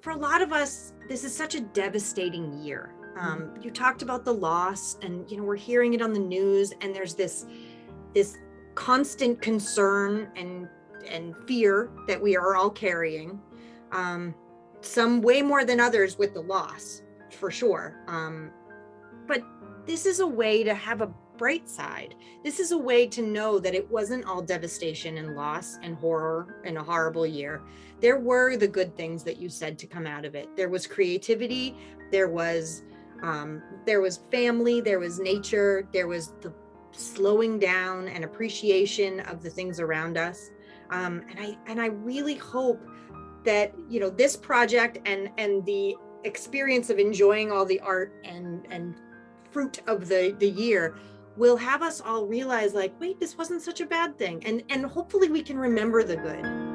for a lot of us, this is such a devastating year. Um, you talked about the loss and, you know, we're hearing it on the news and there's this, this constant concern and, and fear that we are all carrying. Um, some way more than others with the loss, for sure. Um, but this is a way to have a bright side. This is a way to know that it wasn't all devastation and loss and horror and a horrible year. There were the good things that you said to come out of it. There was creativity, there was um, there was family, there was nature, there was the slowing down and appreciation of the things around us. Um, and I and I really hope that you know this project and and the experience of enjoying all the art and and fruit of the the year will have us all realize like, wait, this wasn't such a bad thing. And, and hopefully we can remember the good.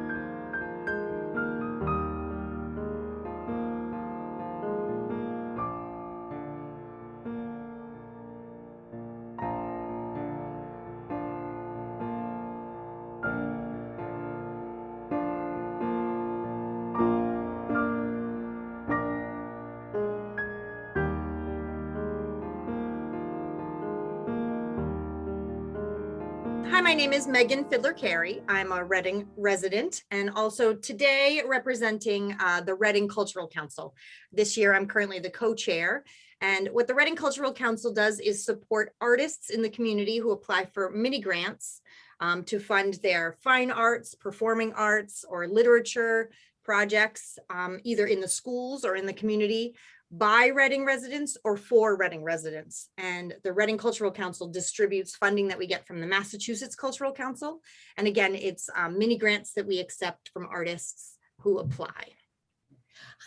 Name is Megan Fiddler Carey. I'm a Reading resident and also today representing uh, the Reading Cultural Council. This year, I'm currently the co-chair. And what the Reading Cultural Council does is support artists in the community who apply for mini grants um, to fund their fine arts, performing arts, or literature projects, um, either in the schools or in the community by Reading residents or for Reading residents. And the Reading Cultural Council distributes funding that we get from the Massachusetts Cultural Council. And again, it's um, mini grants that we accept from artists who apply.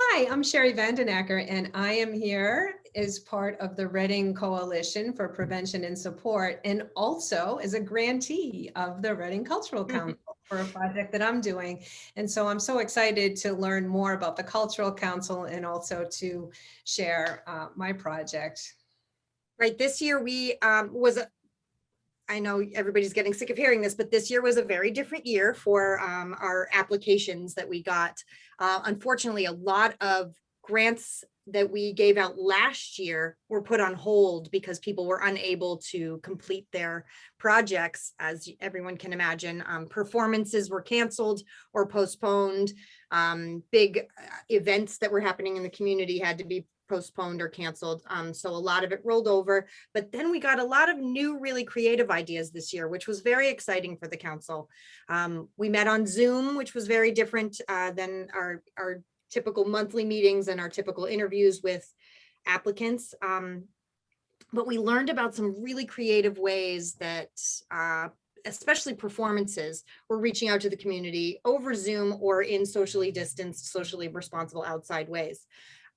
Hi, I'm Sherry Vandenacker, and I am here as part of the Reading Coalition for Prevention and Support, and also as a grantee of the Reading Cultural mm-hmm. Council for a project that I'm doing. And so I'm so excited to learn more about the Cultural Council and also to share uh, my project. Right, this year we um, was a, I know everybody's getting sick of hearing this, but this year was a very different year for um, our applications that we got. Uh, unfortunately, a lot of grants that we gave out last year were put on hold because people were unable to complete their projects. As everyone can imagine, um, performances were canceled or postponed. Um, big uh, events that were happening in the community had to be postponed or canceled. Um, so a lot of it rolled over, but then we got a lot of new, really creative ideas this year, which was very exciting for the council. Um, we met on Zoom, which was very different uh, than our, our typical monthly meetings and our typical interviews with applicants. Um, but we learned about some really creative ways that uh, especially performances, were reaching out to the community over Zoom or in socially distanced, socially responsible outside ways.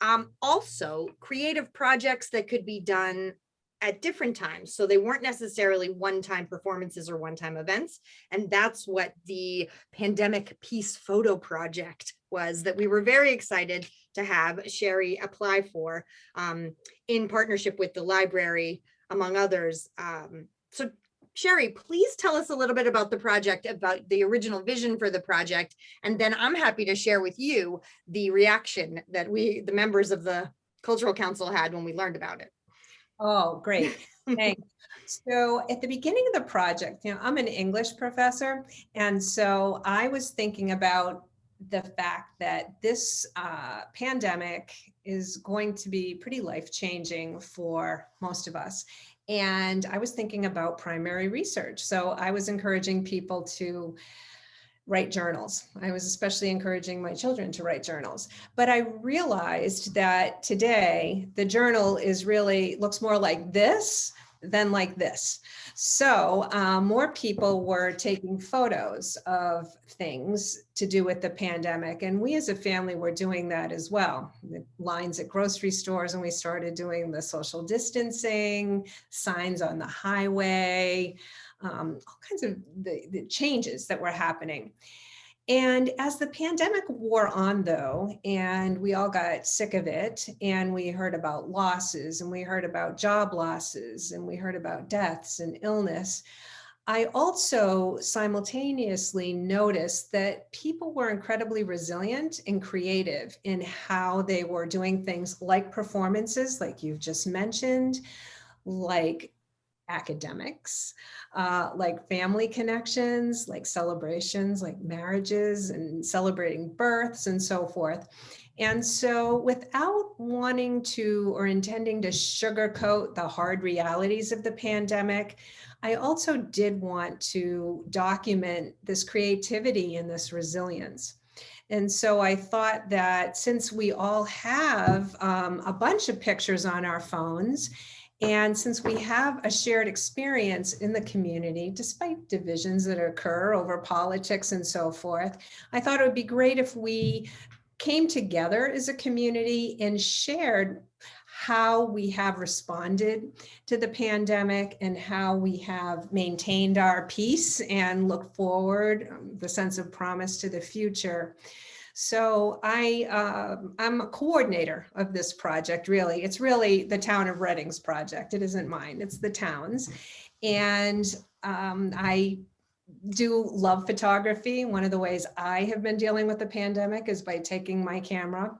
Um, also, creative projects that could be done at different times. So they weren't necessarily one-time performances or one-time events. And that's what the pandemic peace photo project was that we were very excited to have Sherry apply for um, in partnership with the library, among others. Um, so Sherry, please tell us a little bit about the project, about the original vision for the project, and then I'm happy to share with you the reaction that we, the members of the Cultural Council had when we learned about it. Oh, great. Thanks. So at the beginning of the project, you know, I'm an English professor, and so I was thinking about the fact that this uh, pandemic is going to be pretty life-changing for most of us. And I was thinking about primary research. So I was encouraging people to write journals. I was especially encouraging my children to write journals. But I realized that today the journal is really looks more like this than like this. So um, more people were taking photos of things to do with the pandemic. And we as a family were doing that as well. The lines at grocery stores and we started doing the social distancing, signs on the highway, um, all kinds of the, the changes that were happening. And as the pandemic wore on though, and we all got sick of it, and we heard about losses, and we heard about job losses, and we heard about deaths and illness, I also simultaneously noticed that people were incredibly resilient and creative in how they were doing things like performances, like you've just mentioned, like academics, uh, like family connections, like celebrations, like marriages and celebrating births and so forth. And so without wanting to or intending to sugarcoat the hard realities of the pandemic, I also did want to document this creativity and this resilience. And so I thought that since we all have um, a bunch of pictures on our phones, and since we have a shared experience in the community, despite divisions that occur over politics and so forth, I thought it would be great if we came together as a community and shared how we have responded to the pandemic and how we have maintained our peace and look forward, um, the sense of promise to the future. So I, uh, I'm a coordinator of this project, really. It's really the town of Reading's project. It isn't mine, it's the town's. And um, I do love photography. One of the ways I have been dealing with the pandemic is by taking my camera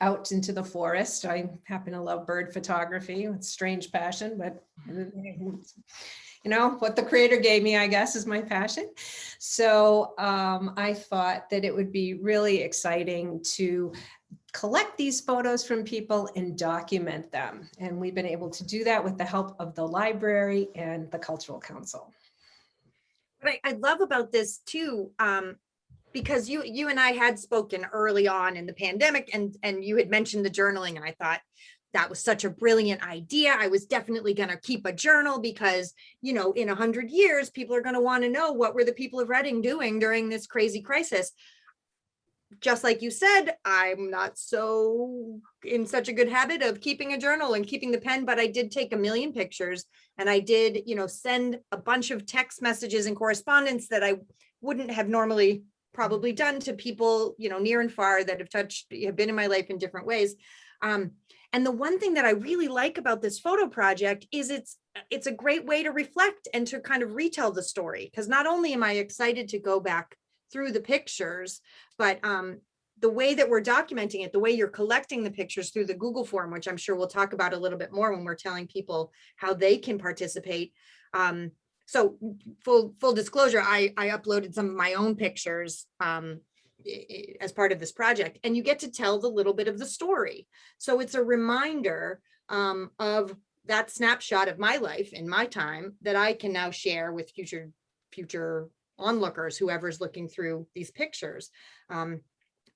out into the forest. I happen to love bird photography. It's strange passion, but you know, what the creator gave me, I guess, is my passion. So um, I thought that it would be really exciting to collect these photos from people and document them. And we've been able to do that with the help of the library and the Cultural Council. What I, I love about this too, um, because you you and I had spoken early on in the pandemic and and you had mentioned the journaling and I thought that was such a brilliant idea. I was definitely going to keep a journal because, you know, in a hundred years, people are going to want to know what were the people of Reading doing during this crazy crisis. Just like you said, I'm not so in such a good habit of keeping a journal and keeping the pen, but I did take a million pictures and I did, you know, send a bunch of text messages and correspondence that I wouldn't have normally probably done to people, you know, near and far that have touched, have been in my life in different ways. Um, and the one thing that I really like about this photo project is it's it's a great way to reflect and to kind of retell the story. Because not only am I excited to go back through the pictures, but um, the way that we're documenting it, the way you're collecting the pictures through the Google form, which I'm sure we'll talk about a little bit more when we're telling people how they can participate. Um, so full full disclosure, I, I uploaded some of my own pictures um, as part of this project and you get to tell the little bit of the story. So it's a reminder um, of that snapshot of my life in my time that I can now share with future future onlookers, whoever's looking through these pictures. Um,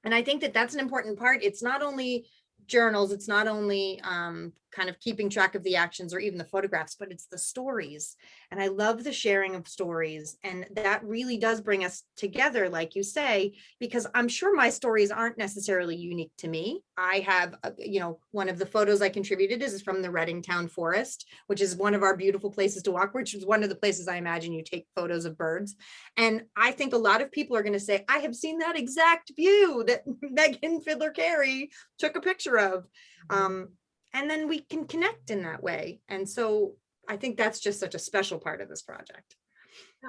and I think that that's an important part. It's not only journals, it's not only um, kind of keeping track of the actions or even the photographs, but it's the stories. And I love the sharing of stories. And that really does bring us together, like you say, because I'm sure my stories aren't necessarily unique to me. I have, uh, you know, one of the photos I contributed is from the Reading Town Forest, which is one of our beautiful places to walk, which is one of the places I imagine you take photos of birds. And I think a lot of people are going to say, I have seen that exact view that Megan Fiddler Carey took a picture of. Mm-hmm. Um, and then we can connect in that way. And so I think that's just such a special part of this project.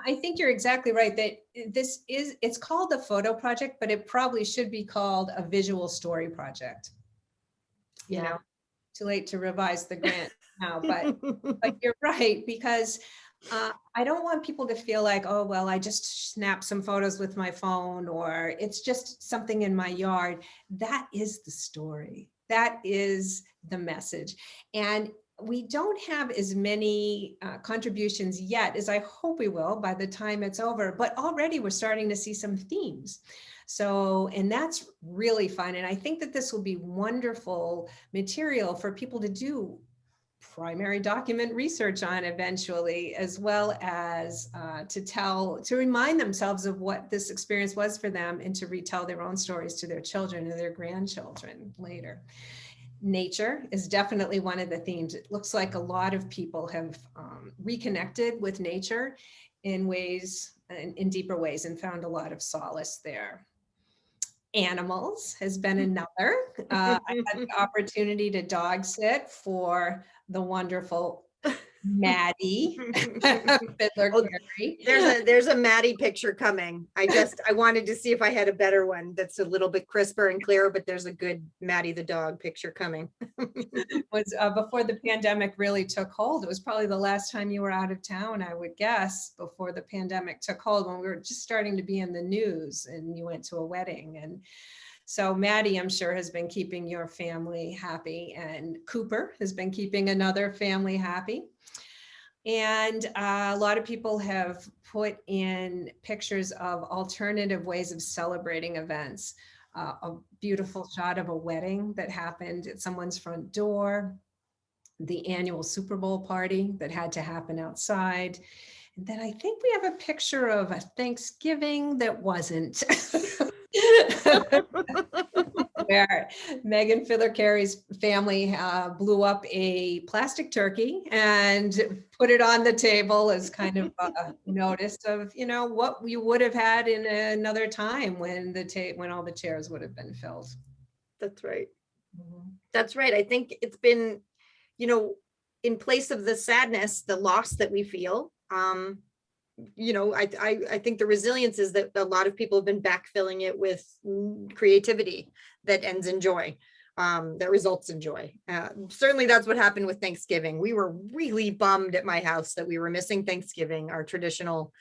I think you're exactly right that this is, it's called the photo project, but it probably should be called a visual story project. You know, too late to revise the grant now, but, but you're right, because uh, I don't want people to feel like, oh, well, I just snap some photos with my phone or it's just something in my yard. That is the story. That is the message. And we don't have as many uh, contributions yet as I hope we will by the time it's over, but already we're starting to see some themes. So, and that's really fun. And I think that this will be wonderful material for people to do primary document research on eventually, as well as uh, to tell, to remind themselves of what this experience was for them and to retell their own stories to their children and their grandchildren later nature is definitely one of the themes. It looks like a lot of people have um, reconnected with nature in ways, in, in, deeper ways and found a lot of solace there. Animals has been mm-hmm. another. Uh, I had the opportunity to dog sit for the wonderful Maddie. Fiddler Oh, Carey. There's a, there's a Maddie picture coming. I just, I wanted to see if I had a better one that's a little bit crisper and clearer, but there's a good Maddie the dog picture coming. was uh, before the pandemic really took hold. It was probably the last time you were out of town, I would guess, before the pandemic took hold, when we were just starting to be in the news and you went to a wedding. And so Maddie, I'm sure, has been keeping your family happy and Cooper has been keeping another family happy. And uh, a lot of people have put in pictures of alternative ways of celebrating events. Uh, a beautiful shot of a wedding that happened at someone's front door, the annual Super Bowl party that had to happen outside. And then I think we have a picture of a Thanksgiving that wasn't. Where Megan Fiddler Carey's family uh, blew up a plastic turkey and put it on the table as kind of a notice of, you know, what we would have had in another time when the ta- when all the chairs would have been filled. That's right. That's right. I think it's been, you know, in place of the sadness, the loss that we feel, um, you know, I, I, I think the resilience is that a lot of people have been backfilling it with creativity that ends in joy, um, that results in joy. Uh, certainly that's what happened with Thanksgiving. We were really bummed at my house that we were missing Thanksgiving, our traditional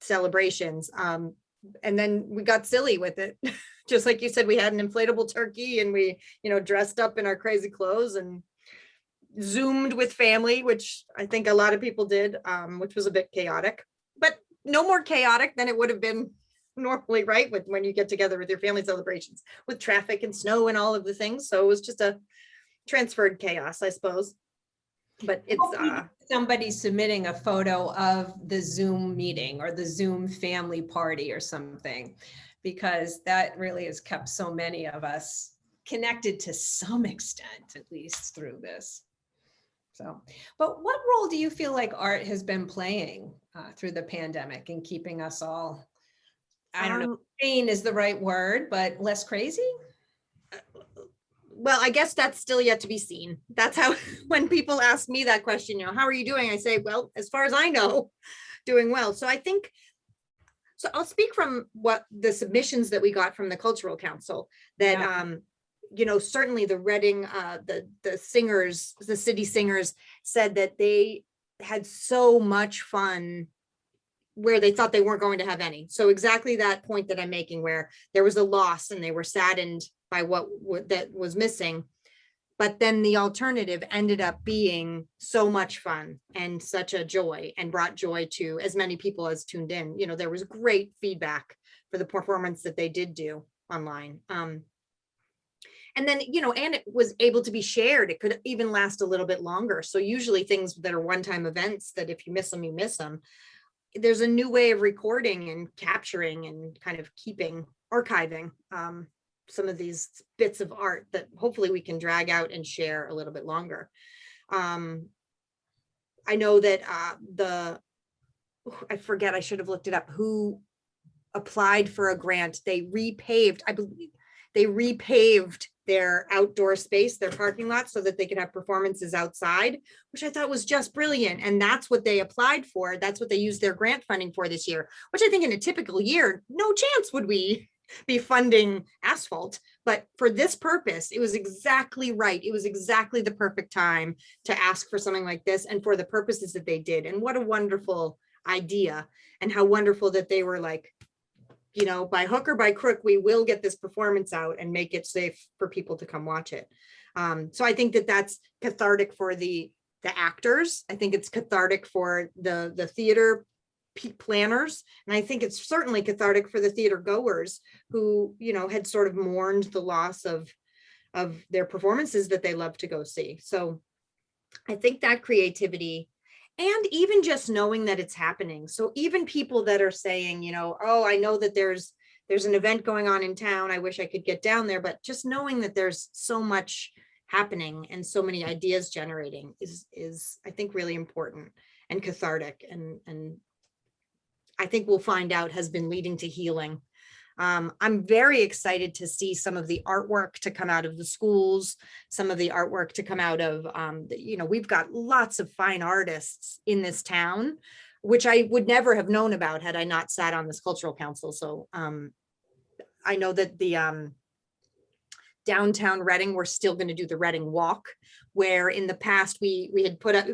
celebrations. Um, and then we got silly with it. Just like you said, we had an inflatable turkey and we, you know, dressed up in our crazy clothes and zoomed with family, which I think a lot of people did, um, which was a bit chaotic, no more chaotic than it would have been normally, right? With when you get together with your family celebrations with traffic and snow and all of the things. So it was just a transferred chaos, I suppose. But it's, uh, Somebody submitting a photo of the Zoom meeting or the Zoom family party or something, because that really has kept so many of us connected to some extent, at least through this. So, but what role do you feel like art has been playing uh, through the pandemic and keeping us all, I don't know, um, sane is the right word, but less crazy? well, I guess that's still yet to be seen. That's how, when people ask me that question, you know, how are you doing? I say, well, as far as I know, doing well. So I think, so I'll speak from what the submissions that we got from the Cultural Council that, Yeah. um, you know, certainly the Reading, uh, the, the singers, the city singers said that they had so much fun where they thought they weren't going to have any. So exactly that point that I'm making where there was a loss and they were saddened by what that was missing. But then the alternative ended up being so much fun and such a joy and brought joy to as many people as tuned in. You know, there was great feedback for the performance that they did do online. Um, and then, you know, and it was able to be shared. It could even last a little bit longer. So usually things that are one-time events that if you miss them, you miss them. There's a new way of recording and capturing and kind of keeping, archiving um, some of these bits of art that hopefully we can drag out and share a little bit longer. Um, I know that uh, the, I forget, I should have looked it up, who applied for a grant. They repaved, I believe, they repaved their outdoor space, their parking lot, so that they could have performances outside, which I thought was just brilliant. And that's what they applied for. That's what they used their grant funding for this year, which I think in a typical year, no chance would we be funding asphalt. But for this purpose, it was exactly right. It was exactly the perfect time to ask for something like this and for the purposes that they did. And what a wonderful idea and how wonderful that they were like, you know, by hook or by crook, we will get this performance out and make it safe for people to come watch it. Um, so I think that that's cathartic for the the actors. I think it's cathartic for the the theater planners, and I think it's certainly cathartic for the theater goers who, you know, had sort of mourned the loss of of their performances that they love to go see. So I think that creativity and even just knowing that it's happening. So even people that are saying, you know, oh, I know that there's there's an event going on in town. I wish I could get down there, but just knowing that there's so much happening and so many ideas generating is is I think really important and cathartic and and I think we'll find out has been leading to healing Um, I'm very excited to see some of the artwork to come out of the schools, some of the artwork to come out of, um, the- you know, we've got lots of fine artists in this town, which I would never have known about had I not sat on this cultural council. So, um, I know that the, um, downtown Reading, we're still going to do the Reading Walk, where in the past we, we had put up,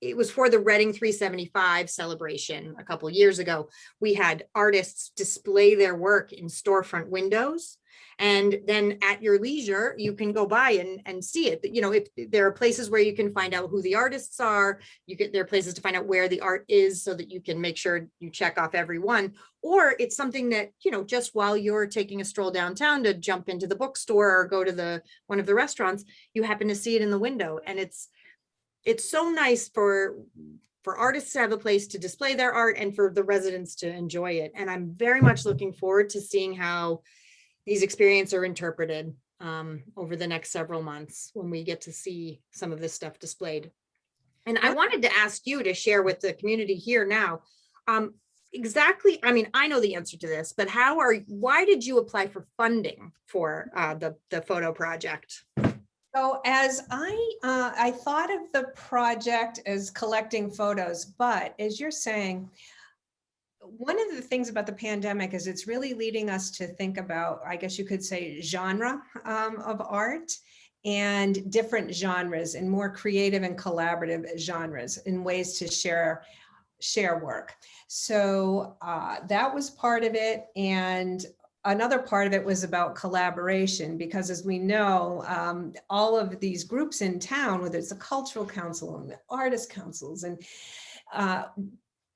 it was for the Reading 375 celebration a couple years ago. We had artists display their work in storefront windows. And then at your leisure, you can go by and, and see it. You know, if there are places where you can find out who the artists are, you get, there are places to find out where the art is so that you can make sure you check off every one. Or it's something that, you know, just while you're taking a stroll downtown to jump into the bookstore or go to the, one of the restaurants, you happen to see it in the window and it's, it's so nice for, for artists to have a place to display their art and for the residents to enjoy it. And I'm very much looking forward to seeing how these experiences are interpreted um, over the next several months when we get to see some of this stuff displayed. And I wanted to ask you to share with the community here now, um, exactly, I mean, I know the answer to this, but how are, why did you apply for funding for uh, the, the photo project? So as I, uh, I thought of the project as collecting photos, but as you're saying, one of the things about the pandemic is it's really leading us to think about, I guess you could say, genre um, of art and different genres and more creative and collaborative genres in ways to share share work. So uh, that was part of it. And another part of it was about collaboration because as we know, um, all of these groups in town, whether it's the cultural council and the artist councils and uh,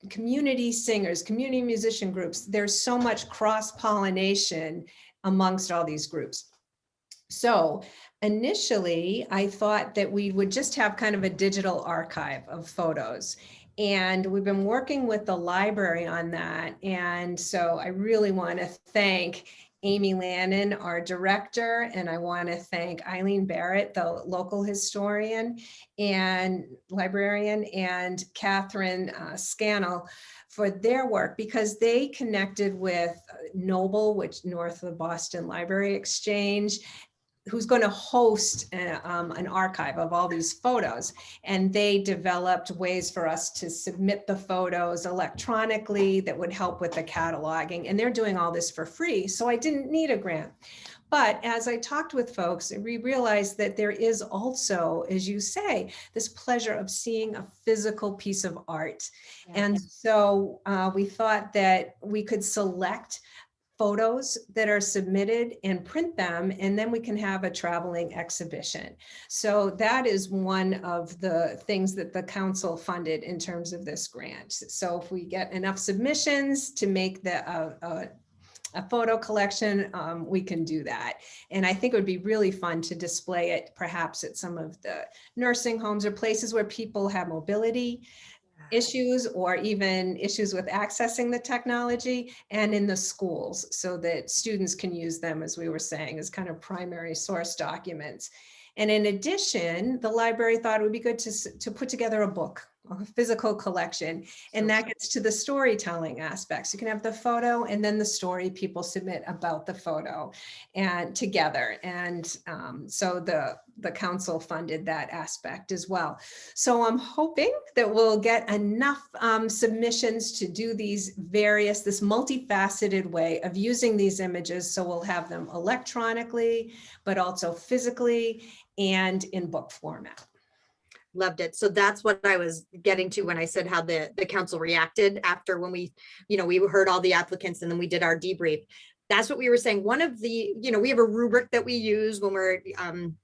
community singers, community musician groups, there's so much cross pollination amongst all these groups. So initially I thought that we would just have kind of a digital archive of photos and we've been working with the library on that. And so I really want to thank Amy Lannon, our director, and I want to thank Eileen Barrett, the local historian and librarian, and Catherine uh, Scannell for their work because they connected with Noble, which north of the Boston Library Exchange, who's going to host uh, um, an archive of all these photos. And they developed ways for us to submit the photos electronically that would help with the cataloging. And they're doing all this for free. So I didn't need a grant. But as I talked with folks, we realized that there is also, as you say, this pleasure of seeing a physical piece of art. And so uh, we thought that we could select photos that are submitted and print them, and then we can have a traveling exhibition. So that is one of the things that the council funded in terms of this grant. So if we get enough submissions to make the uh, uh, a photo collection, um, we can do that. And I think it would be really fun to display it perhaps at some of the nursing homes or places where people have mobility issues or even issues with accessing the technology and in the schools so that students can use them, as we were saying, as kind of primary source documents. And in addition, the library thought it would be good to, to put together a book, a physical collection, and that gets to the storytelling aspects. You can have the photo and then the story people submit about the photo and together. And um, so the, the council funded that aspect as well. So I'm hoping that we'll get enough um, submissions to do these various, this multifaceted way of using these images. So we'll have them electronically, but also physically and in book format. Loved it. So that's what I was getting to when I said how the, the council reacted after when we, you know, we heard all the applicants and then we did our debrief. That's what we were saying. One of the, you know, we have a rubric that we use when we're um,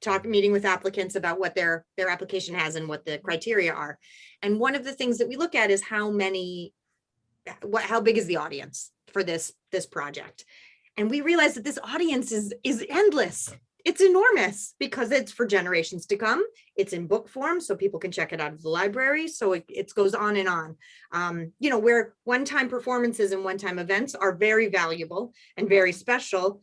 talking, meeting with applicants about what their, their application has and what the criteria are. And one of the things that we look at is how many, what, how big is the audience for this, this project? And we realized that this audience is, is endless it's enormous because it's for generations to come. It's in book form, so people can check it out of the library. So it, it goes on and on. Um, you know, where one-time performances and one-time events are very valuable and very special.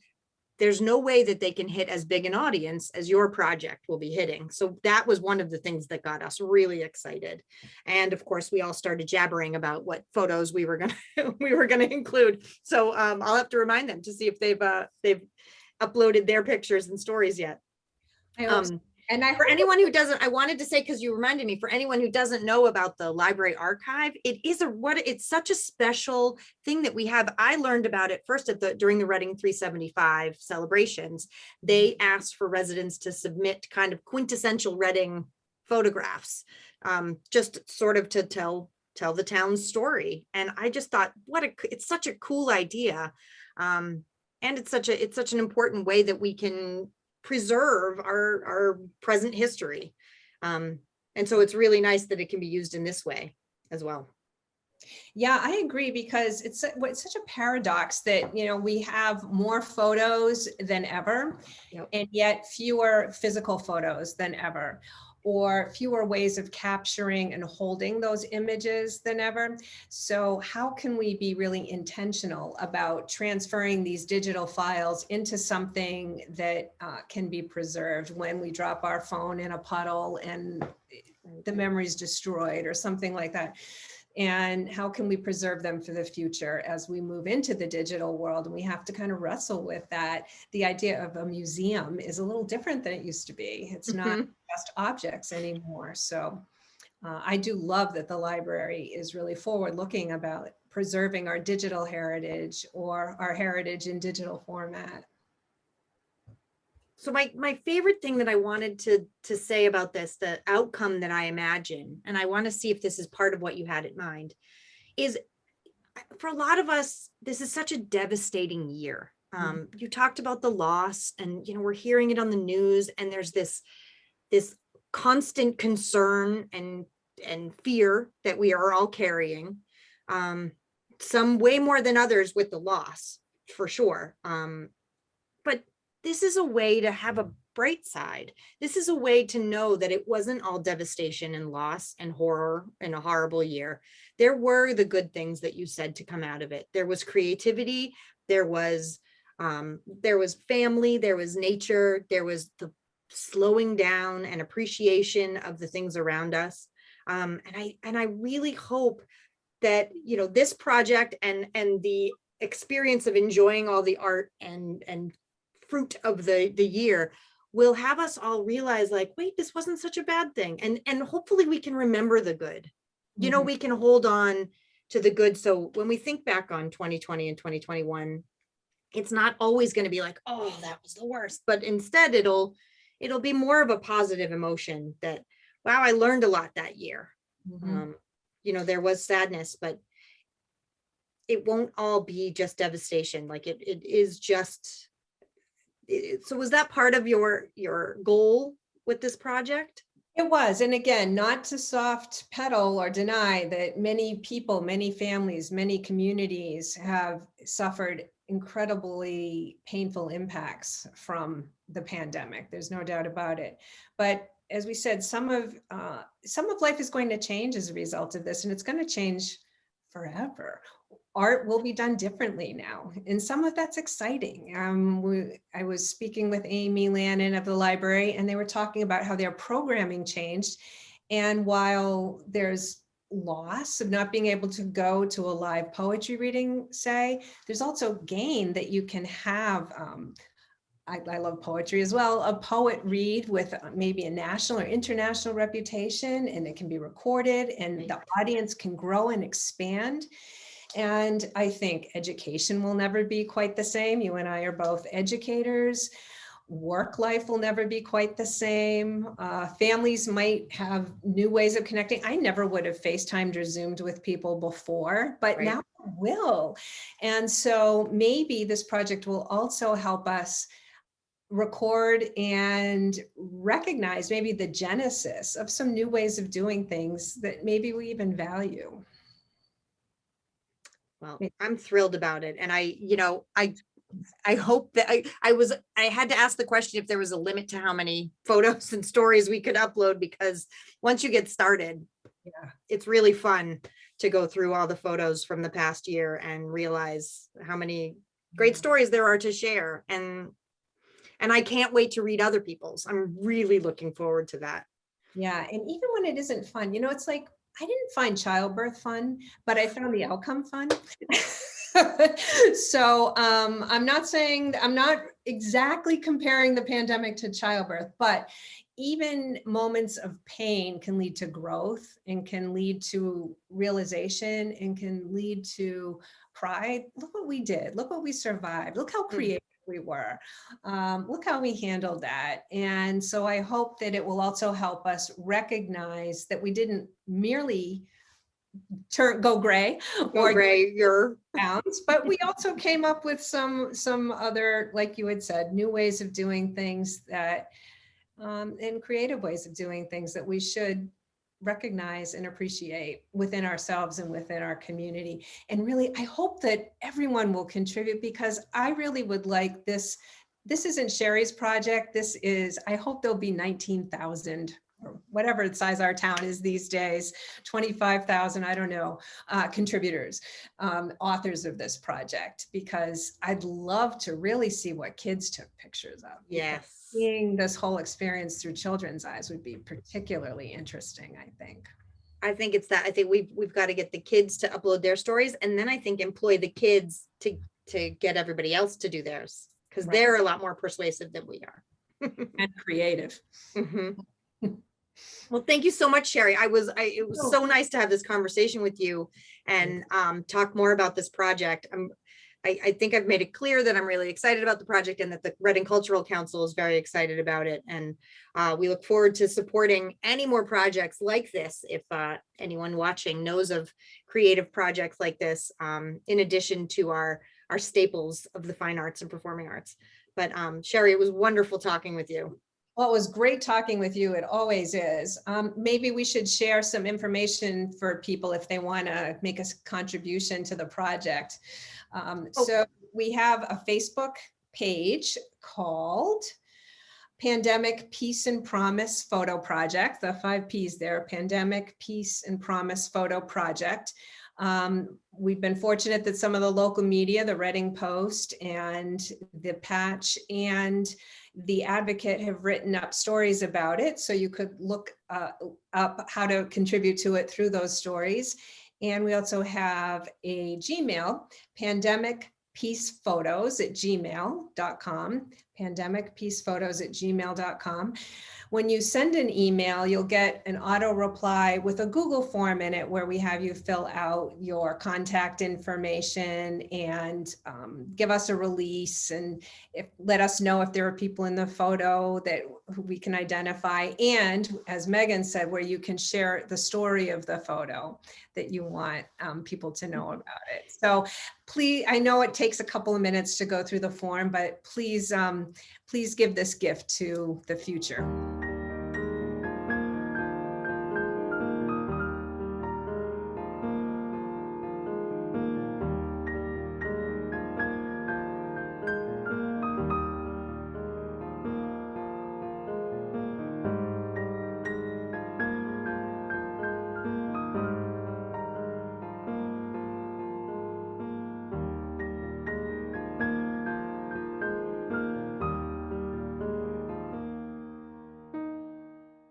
there's no way that they can hit as big an audience as your project will be hitting. So that was one of the things that got us really excited. And of course, we all started jabbering about what photos we were gonna we were gonna include. So um, I'll have to remind them to see if they've uh, they've uploaded their pictures and stories yet. So. Um, And I for anyone who doesn't, I wanted to say, because you reminded me, for anyone who doesn't know about the library archive, it is a, what, it's such a special thing that we have. I learned about it first at the, during the Reading 375 celebrations. They asked for residents to submit kind of quintessential Reading photographs, um, just sort of to tell, tell the town's story. And I just thought, what a, it's such a cool idea. Um, and it's such a, it's such an important way that we can preserve our, our present history. Um, and so it's really nice that it can be used in this way as well. Yeah, I agree because it's, it's such a paradox that, you know, we have more photos than ever Yep. and yet fewer physical photos than ever or fewer ways of capturing and holding those images than ever. So how can we be really intentional about transferring these digital files into something that uh, can be preserved when we drop our phone in a puddle and the memory is destroyed or something like that? And how can we preserve them for the future as we move into the digital world? And we have to kind of wrestle with that. The idea of a museum is a little different than it used to be. It's not Mhm. just objects anymore. So uh, I do love that the library is really forward looking about preserving our digital heritage or our heritage in digital format. So my, my favorite thing that I wanted to, to say about this, the outcome that I imagine, and I want to see if this is part of what you had in mind, is for a lot of us, this is such a devastating year. Mhm. Um, you talked about the loss and, you know, we're hearing it on the news and there's this, this constant concern and, and fear that we are all carrying. Um, some way more than others with the loss, for sure. Um, this is a way to have a bright side. This is a way to know that it wasn't all devastation and loss and horror and a horrible year. There were the good things that you said to come out of it. There was creativity, there was um, there was family, there was nature, there was the slowing down and appreciation of the things around us. Um, and I and I really hope that you know this project and and the experience of enjoying all the art and and fruit of the the year will have us all realize like wait this wasn't such a bad thing and and hopefully we can remember the good you know Mhm. we can hold on to the good so when we think back on 2020 and 2021 it's not always going to be like oh that was the worst but instead it'll it'll be more of a positive emotion that wow i learned a lot that year Mhm. um, you know, there was sadness, but it won't all be just devastation. Like it, it is just. So was that part of your, your goal with this project? It was, and again, not to soft pedal or deny that many people, many families, many communities have suffered incredibly painful impacts from the pandemic. There's no doubt about it. But as we said, some of uh, some of life is going to change as a result of this, and it's going to change forever. Art will be done differently now, and some of that's exciting. Um, we, I was speaking with Amy Lannon of the library, and they were talking about how their programming changed. And while there's loss of not being able to go to a live poetry reading, say, there's also gain that you can have. Um, I, I love poetry as well. A poet read with uh, maybe a national or international reputation, and it can be recorded, and the audience can grow and expand. And I think education will never be quite the same. You and I are both educators. Work life will never be quite the same. Uh, families might have new ways of connecting. I never would have FaceTimed or Zoomed with people before, but Right. now I will. And so maybe this project will also help us record and recognize maybe the genesis of some new ways of doing things that maybe we even value. Well, I'm thrilled about it. And I, you know, I, I hope that I, I was, I had to ask the question if there was a limit to how many photos and stories we could upload because once you get started, Yeah. it's really fun to go through all the photos from the past year and realize how many great stories there are to share. And And I can't wait to read other people's. I'm really looking forward to that. Yeah, and even when it isn't fun, you know, it's like, I didn't find childbirth fun, but I found the outcome fun. so um, I'm not saying, I'm not exactly comparing the pandemic to childbirth, but even moments of pain can lead to growth and can lead to realization and can lead to pride. Look what we did. Look what we survived. Look how creative we were. Um, look how we handled that. And so I hope that it will also help us recognize that we didn't merely turn go gray Go or Gray, you're, pounds, but we also came up with some some other, like you had said, new ways of doing things that um, and creative ways of doing things that we should recognize and appreciate within ourselves and within our community. And really, I hope that everyone will contribute because I really would like this. This isn't Sherry's project. This is, I hope there'll be 19,000 or whatever the size our town is these days, 25,000, I don't know, uh, contributors, um, authors of this project, because I'd love to really see what kids took pictures of. yes. Seeing this whole experience through children's eyes would be particularly interesting, I think. I think it's that, I think we've, we've got to get the kids to upload their stories and then I think employ the kids to, to get everybody else to do theirs. Cause Right. they're a lot more persuasive than we are. And creative. Mhm. Well, thank you so much, Sherry. I was, I, it was so nice to have this conversation with you and um, talk more about this project. I'm, I, I think I've made it clear that I'm really excited about the project and that the Reading Cultural Council is very excited about it. And uh, we look forward to supporting any more projects like this. If uh, anyone watching knows of creative projects like this, um, in addition to our, our staples of the fine arts and performing arts. But um, Sherry, it was wonderful talking with you. Well, it was great talking with you. It always is. Um, maybe we should share some information for people if they want to make a contribution to the project. Um, Oh. So we have a Facebook page called Pandemic Peace and Promise Photo Project, the five Ps there, Pandemic Peace and Promise Photo Project. Um, we've been fortunate that some of the local media, the Reading Post and the Patch and the Advocate have written up stories about it. So you could look uh, up how to contribute to it through those stories. And we also have a Gmail, pandemic peace photos at gmail.com, pandemic peace photos at gmail.com. When you send an email, you'll get an auto reply with a Google form in it where we have you fill out your contact information and um, give us a release and if, let us know if there are people in the photo that we can identify. And as Megan said, where you can share the story of the photo that you want um, people to know about it. So please, I know it takes a couple of minutes to go through the form, but please, please give this gift to the future.